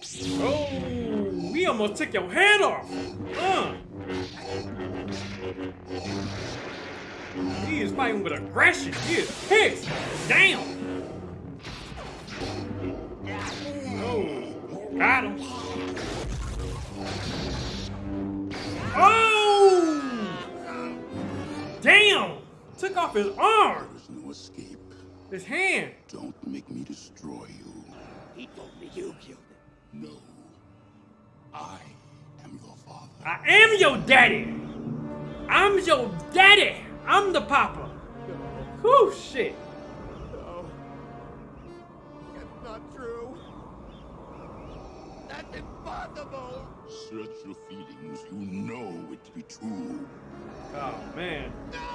Oh, we almost took your head off. Uh. He is fighting with aggression. He is pissed. Damn. Oh, got him. Oh! Damn! Took off his arm. There's no escape. His hand. Don't make me destroy you. He told me you killed him. No. I am your father. I am your daddy. I'm your daddy. I'm the papa. Whew, shit. No. That's not true. That's impossible. Search your feelings. You know it to be true. Oh, man. No!